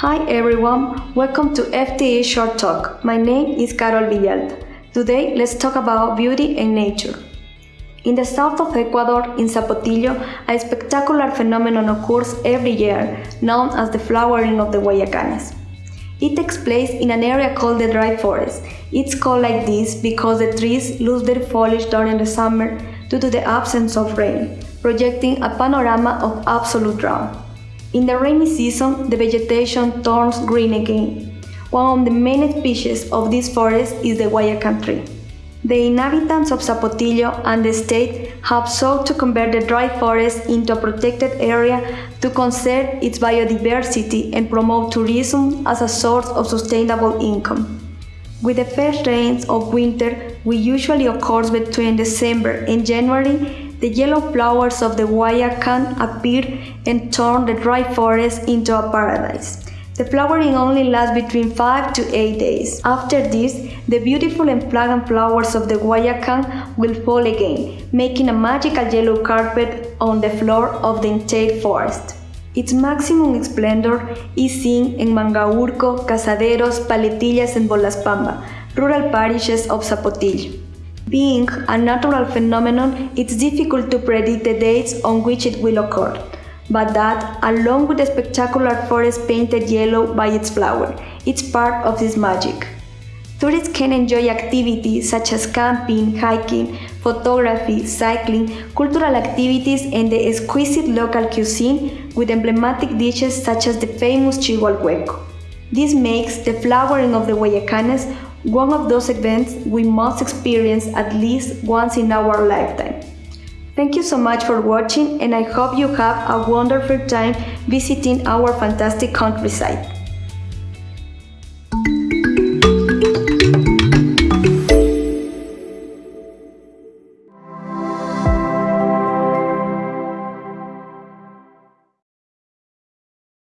Hi everyone, welcome to FTE Short Talk. My name is Carol Villalta. Today, let's talk about beauty and nature. In the south of Ecuador, in Zapotillo, a spectacular phenomenon occurs every year, known as the flowering of the Guayacanes. It takes place in an area called the dry forest. It's called like this because the trees lose their foliage during the summer due to the absence of rain, projecting a panorama of absolute drought. In the rainy season, the vegetation turns green again. One of the main species of this forest is the Guayacan tree. The inhabitants of Zapotillo and the state have sought to convert the dry forest into a protected area to conserve its biodiversity and promote tourism as a source of sustainable income. With the first rains of winter, which usually occurs between December and January, the yellow flowers of the guayacan appear and turn the dry forest into a paradise. The flowering only lasts between 5 to 8 days. After this, the beautiful and fragrant flowers of the guayacan will fall again, making a magical yellow carpet on the floor of the entire forest. Its maximum splendor is seen in Mangahurco, Cazaderos, Paletillas and Bolaspamba, rural parishes of Zapotillo. Being a natural phenomenon, it's difficult to predict the dates on which it will occur but that, along with the spectacular forest painted yellow by its flower, it's part of this magic. Tourists can enjoy activities such as camping, hiking, photography, cycling, cultural activities, and the exquisite local cuisine with emblematic dishes such as the famous al. This makes the flowering of the Guayacanes one of those events we must experience at least once in our lifetime. Thank you so much for watching and I hope you have a wonderful time visiting our fantastic countryside.